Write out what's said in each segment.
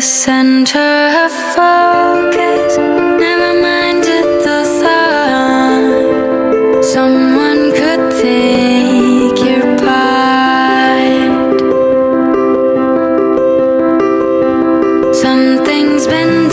the center of focus. Never minded the thought. Someone could take your part. Something's been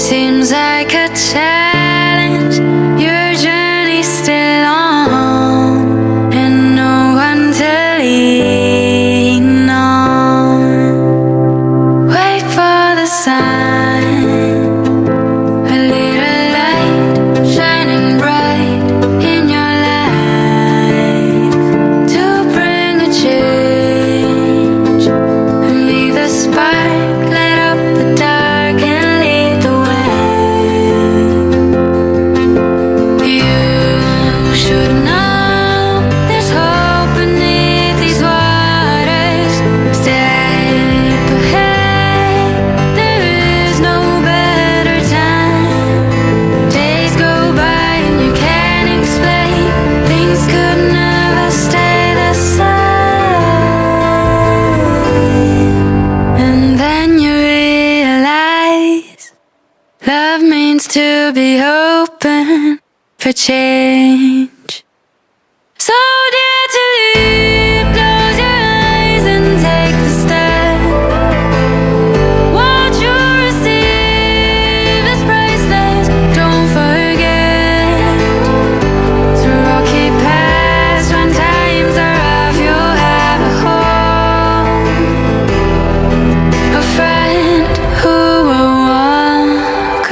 Seems like a challenge. You're just Love means to be open for change. So dare to leave.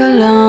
alone